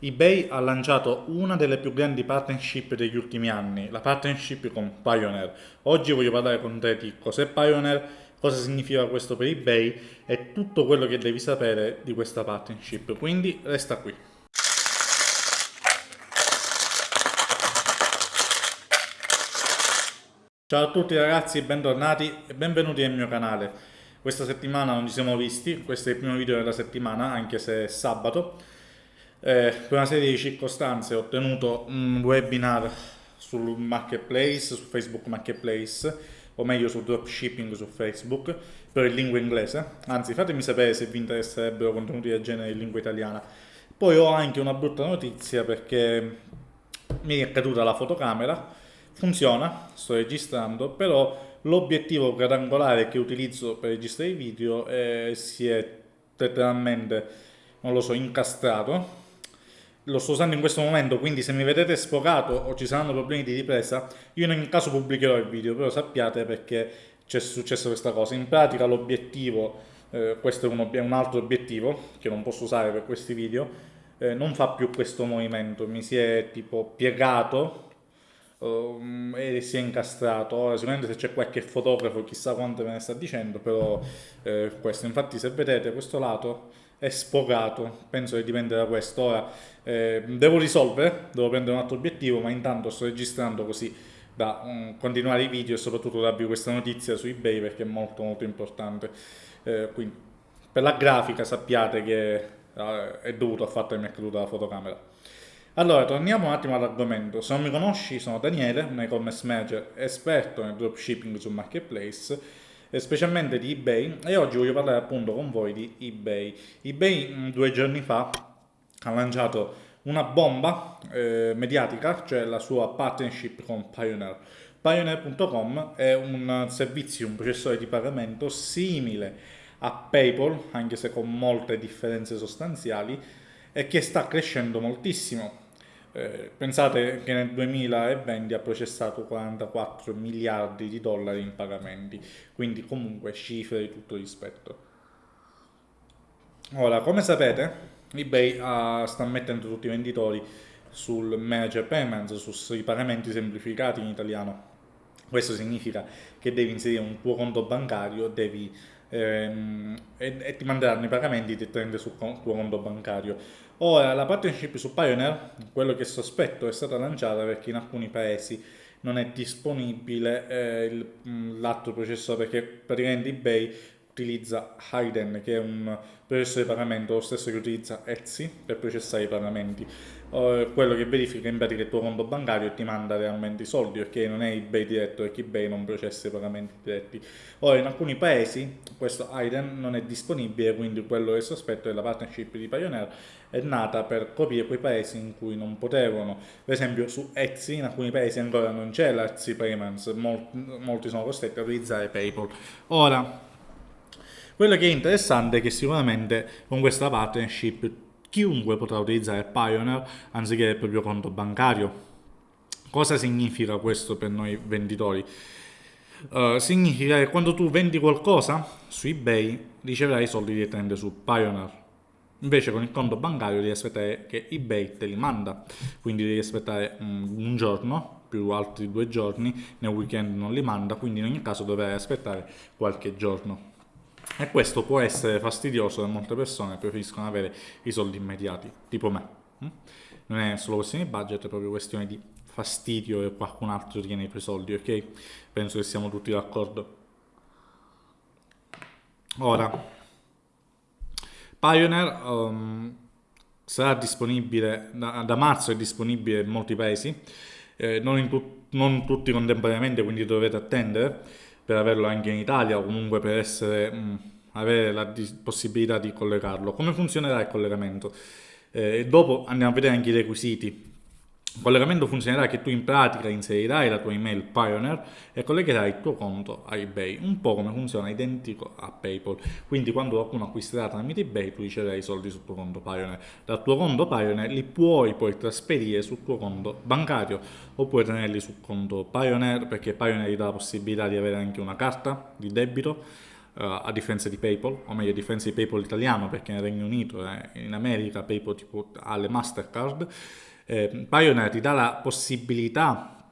eBay ha lanciato una delle più grandi partnership degli ultimi anni, la partnership con Pioneer. Oggi voglio parlare con te di cos'è Pioneer, cosa significa questo per eBay e tutto quello che devi sapere di questa partnership, quindi resta qui. Ciao a tutti ragazzi, bentornati e benvenuti nel mio canale. Questa settimana non ci siamo visti, questo è il primo video della settimana, anche se è sabato. Eh, per una serie di circostanze ho ottenuto un webinar sul marketplace, su Facebook Marketplace, o meglio sul dropshipping su Facebook, per in lingua inglese. Anzi, fatemi sapere se vi interesserebbero contenuti del genere in lingua italiana. Poi ho anche una brutta notizia perché mi è caduta la fotocamera, funziona, sto registrando, però l'obiettivo quadrangolare che utilizzo per registrare i video eh, si è letteralmente, non lo so, incastrato lo sto usando in questo momento, quindi se mi vedete sfocato o ci saranno problemi di ripresa, io in ogni caso pubblicherò il video, però sappiate perché c'è successo questa cosa. In pratica l'obiettivo, eh, questo è un, un, altro obiettivo che non posso usare per questi video, eh, non fa più questo movimento, mi si è tipo piegato um, e si è incastrato. Ora sicuramente se c'è qualche fotografo chissà quanto me ne sta dicendo, però eh, questo, infatti se vedete questo lato è sfogato, penso che dipende da questo. Ora eh, devo risolvere, devo prendere un altro obiettivo, ma intanto sto registrando così da um, continuare i video e soprattutto darvi questa notizia su eBay perché è molto molto importante. Eh, quindi per la grafica sappiate che eh, è dovuto al fatto che mi è caduta la fotocamera. Allora, torniamo un attimo all'argomento. Se non mi conosci, sono Daniele, un e-commerce manager esperto nel dropshipping sul marketplace specialmente di eBay e oggi voglio parlare appunto con voi di eBay. eBay mm, due giorni fa ha lanciato una bomba eh, mediatica, cioè la sua partnership con Pioneer. Pioneer.com è un servizio, un processore di pagamento simile a PayPal, anche se con molte differenze sostanziali, e che sta crescendo moltissimo. Eh, pensate che nel 2020 ha processato 44 miliardi di dollari in pagamenti, quindi comunque cifre di tutto rispetto. Ora, come sapete, eBay uh, sta mettendo tutti i venditori sul Manager Payments, sui pagamenti semplificati in italiano. Questo significa che devi inserire un tuo conto bancario devi, ehm, e, e, ti manderanno i pagamenti direttamente sul tuo conto bancario. Ora, la partnership su Pioneer, quello che sospetto, è stata lanciata perché in alcuni paesi non è disponibile eh, l'atto processore perché praticamente eBay utilizza Hayden che è un processore di pagamento lo stesso che utilizza Etsy per processare i pagamenti quello che verifica in pratica il tuo conto bancario e ti manda realmente i soldi perché non è eBay diretto perché eBay non processa i pagamenti diretti. Ora in alcuni paesi questo Hayden non è disponibile quindi quello che sospetto è la partnership di Pioneer è nata per coprire quei paesi in cui non potevano. Per esempio su Etsy in alcuni paesi ancora non c'è l'Etsy Payments molti sono costretti a utilizzare Paypal. Ora quello che è interessante è che sicuramente con questa partnership chiunque potrà utilizzare Pioneer anziché il proprio conto bancario. Cosa significa questo per noi venditori? Uh, significa che quando tu vendi qualcosa su eBay riceverai i soldi direttamente su Pioneer. Invece con il conto bancario devi aspettare che eBay te li manda, quindi devi aspettare um, un giorno più altri due giorni, nel weekend non li manda, quindi in ogni caso dovrai aspettare qualche giorno. E questo può essere fastidioso per molte persone che preferiscono avere i soldi immediati, tipo me. Hm? Non è solo questione di budget, è proprio questione di fastidio che qualcun altro tiene i tuoi soldi, ok? Penso che siamo tutti d'accordo. Ora, Pioneer um, sarà disponibile, da, da, marzo è disponibile in molti paesi, eh, non, tu, non tutti contemporaneamente, quindi dovete attendere per averlo anche in Italia o comunque per essere, mh, mm, avere la possibilità di collegarlo. Come funzionerà il collegamento? Eh, dopo andiamo a vedere anche i requisiti. Il collegamento funzionerà che tu in pratica inserirai la tua email Pioneer e collegherai il tuo conto a eBay, un po' come funziona identico a PayPal. Quindi quando qualcuno acquisterà tramite eBay tu riceverai i soldi sul tuo conto Pioneer. Dal tuo conto Pioneer li puoi poi trasferire sul tuo conto bancario oppure tenerli sul conto Pioneer perché Pioneer ti dà la possibilità di avere anche una carta di debito a differenza di PayPal, o meglio a differenza di PayPal italiano perché nel Regno Unito e in America PayPal tipo, ha le Mastercard, eh, Pioneer ti dà la possibilità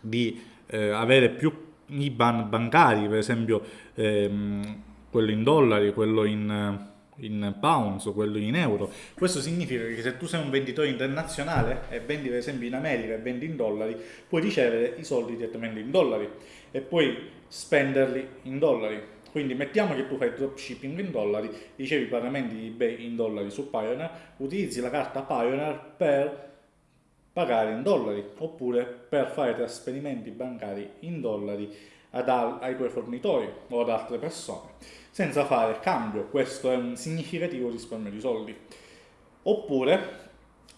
di eh, avere più IBAN bancari, per esempio ehm, quello in dollari, quello in in pounds o quello in euro. Questo significa che se tu sei un venditore internazionale e vendi per esempio in America e vendi in dollari, puoi ricevere i soldi direttamente in dollari e puoi spenderli in dollari. Quindi mettiamo che tu fai dropshipping in dollari, ricevi i pagamenti di eBay in dollari su Pioneer, utilizzi la carta Pioneer per pagare in dollari oppure per fare trasferimenti bancari in dollari ad, ai tuoi fornitori o ad altre persone senza fare cambio, questo è un significativo risparmio di soldi. Oppure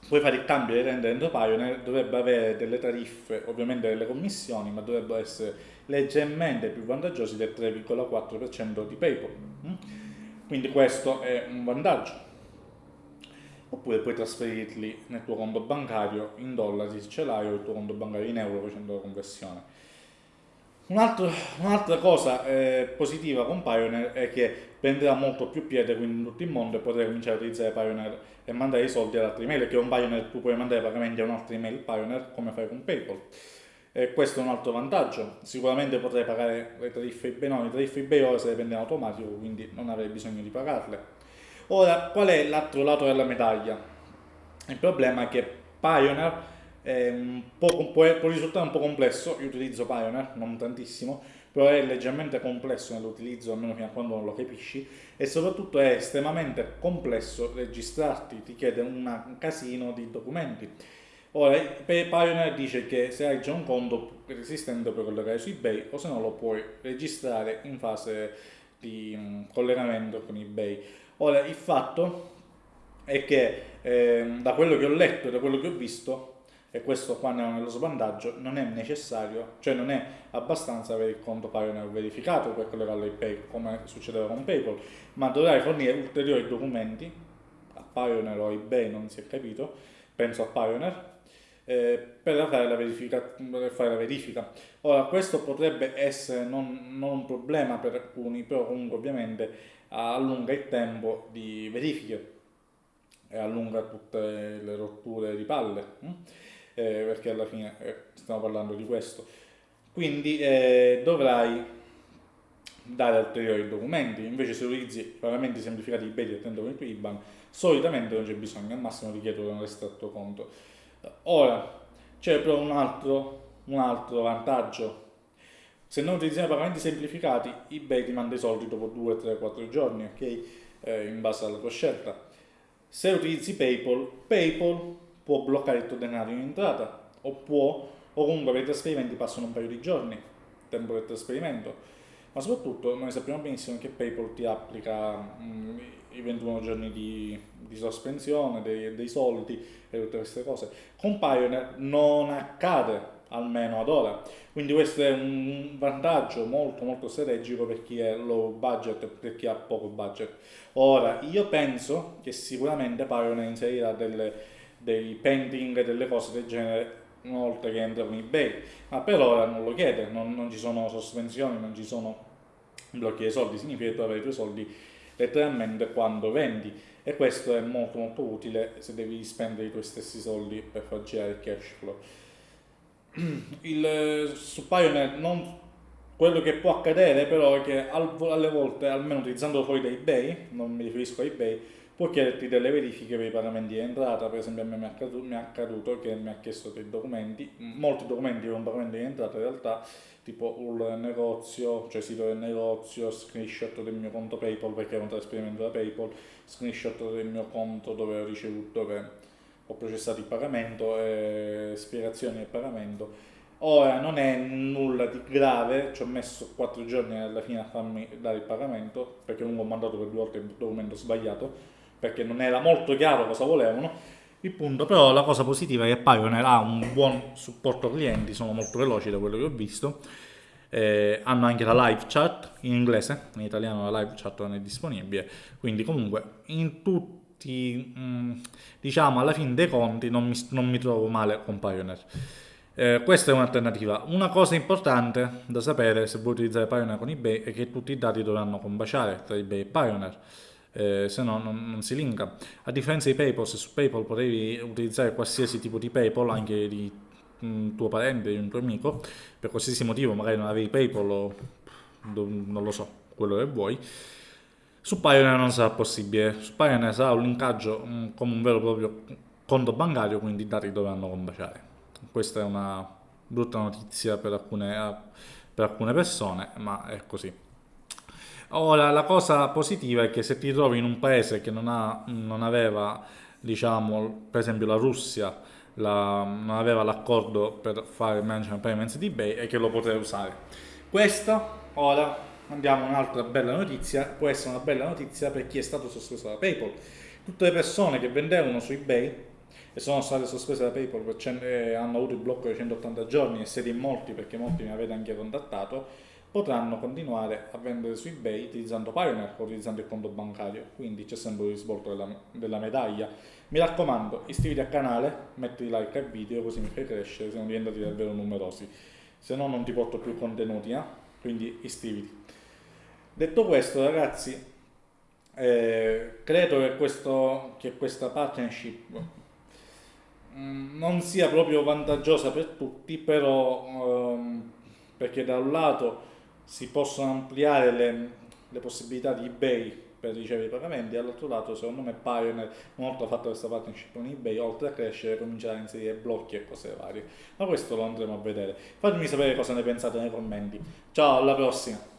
puoi fare il cambio di rende dentro Pioneer, dovrebbe avere delle tariffe, ovviamente delle commissioni, ma dovrebbero essere leggermente più vantaggiosi del 3,4% di PayPal. Mm? Quindi questo è un vantaggio. Oppure puoi trasferirli nel tuo conto bancario in dollari se ce l'hai o il tuo conto bancario in euro facendo la conversione. Un'altra, un'altra cosa eh, positiva con Pioneer è che prenderà molto più piede quindi in tutto il mondo e potrai cominciare a utilizzare Pioneer e mandare i soldi ad altre email, perché con Pioneer tu puoi mandare pagamenti a un'altra email Pioneer come fai con PayPal. E questo è un altro vantaggio. Sicuramente potrai pagare le tariffe eBay, no, le tariffe eBay ora se le prende in automatico, quindi non avrai bisogno di pagarle. Ora, qual è l'altro lato della medaglia? Il problema è che Pioneer può, può, risultare un po' complesso, io utilizzo Pioneer, non tantissimo, però è leggermente complesso nell'utilizzo, almeno fino a quando non lo capisci, e soprattutto è estremamente complesso registrarti, ti chiede un casino di documenti. Ora, Pioneer dice che se hai già un conto resistente puoi collegare su eBay o se no lo puoi registrare in fase di collegamento con eBay. Ora, il fatto è che eh, da quello che ho letto, da quello che ho visto, e questo qua nello svantaggio non è necessario, cioè non è abbastanza avere il conto Pioneer verificato per collegarlo ai Pay come succedeva con PayPal, ma dovrai fornire ulteriori documenti a Pioneer o eBay, non si è capito, penso a Pioneer, eh, per, fare per fare la verifica. Ora, questo potrebbe essere non, non, un problema per alcuni, però comunque ovviamente allunga il tempo di verifiche e allunga tutte le rotture di palle. Hm? eh, perché alla fine eh, stiamo parlando di questo. Quindi eh, dovrai dare ulteriori documenti, invece se utilizzi pagamenti semplificati eBay direttamente con il IBAN, solitamente non c'è bisogno, al massimo ti chiedo un estratto conto. Ora, c'è però un altro, un altro vantaggio. Se non utilizziamo pagamenti semplificati, eBay ti manda i soldi dopo 2, 3, 4 giorni, ok? Eh, in base alla tua scelta. Se utilizzi PayPal, PayPal può bloccare il tuo denaro in entrata o può, o comunque per i trasferimenti passano un paio di giorni, tempo del trasferimento, ma soprattutto noi sappiamo benissimo che PayPal ti applica mh, mm, i 21 giorni di, di sospensione dei, dei, soldi e tutte queste cose. Con Pioneer non accade almeno ad ora. Quindi questo è un vantaggio molto molto strategico per chi è low budget, per chi ha poco budget. Ora, io penso che sicuramente Pioneer inserirà delle dei pending, delle cose del genere una volta che entra con eBay, ma per ora non lo chiede, non, non ci sono sospensioni, non ci sono blocchi dei soldi, significa che tu avrai i tuoi soldi letteralmente quando vendi e questo è molto molto utile se devi spendere i tuoi stessi soldi per far girare il cash flow. Il, su Pioneer non, quello che può accadere però è che al, alle volte, almeno utilizzando fuori da eBay, non mi riferisco a eBay, può chiederti delle verifiche per i pagamenti di entrata, per esempio a me mi è accaduto, mi è accaduto che mi ha chiesto dei documenti, molti documenti per un pagamento di entrata in realtà, tipo il negozio, cioè sito del negozio, screenshot del mio conto PayPal perché è un trasferimento da PayPal, screenshot del mio conto dove ho ricevuto, dove ho processato il pagamento, e spiegazioni del pagamento. Ora non è nulla di grave, ci ho messo 4 giorni alla fine a farmi dare il pagamento perché comunque ho mandato per due volte il documento sbagliato perché non era molto chiaro cosa volevano. Il punto però la cosa positiva è che Pioneer ha un buon supporto clienti, sono molto veloci da quello che ho visto, eh, hanno anche la live chat in inglese, in italiano la live chat non è disponibile, quindi comunque in mh, mm, diciamo alla fine dei conti non mi, non mi trovo male con Pioneer. Eh, questa è un'alternativa. Una cosa importante da sapere se vuoi utilizzare Pioneer con eBay è che tutti i dati dovranno combaciare tra eBay e Pioneer. Eh, se no non, non, si linka. A differenza di PayPal, se su PayPal potevi utilizzare qualsiasi tipo di PayPal, anche di un tuo parente, di un tuo amico, per qualsiasi motivo, magari non avevi PayPal o non lo so, quello che vuoi, su Pioneer non sarà possibile. Su Pioneer sarà un linkaggio mm, come un vero e proprio conto bancario, quindi i dati dovranno combaciare. Questa è una brutta notizia per alcune, per alcune persone, ma è così. Ora, la cosa positiva è che se ti trovi in un paese che non, ha, non aveva, diciamo, per esempio la Russia, la, non aveva l'accordo per fare management payments di eBay e che lo potrai usare. Questa, ora, andiamo a un'altra bella notizia, può essere una bella notizia per chi è stato sospeso da PayPal. Tutte le persone che vendevano su eBay e sono state sospese da PayPal e hanno avuto il blocco di 180 giorni e siete in molti perché molti mi avete anche contattato, potranno continuare a vendere su eBay utilizzando Pioneer o utilizzando il conto bancario, quindi c'è sempre il risvolto della, della, medaglia. Mi raccomando, iscriviti al canale, metti like al video così mi fai crescere, siamo diventati davvero numerosi, se no non ti porto più contenuti, eh? quindi iscriviti. Detto questo ragazzi, eh, credo che, questo, che questa partnership mm, non sia proprio vantaggiosa per tutti, però ehm, perché da un lato si possono ampliare le, le possibilità di eBay per ricevere i pagamenti dall'altro lato secondo me Pioneer una volta fatto questa partnership con eBay oltre a crescere comincerà a inserire blocchi e cose varie. Ma questo lo andremo a vedere. Fatemi sapere cosa ne pensate nei commenti. Ciao alla prossima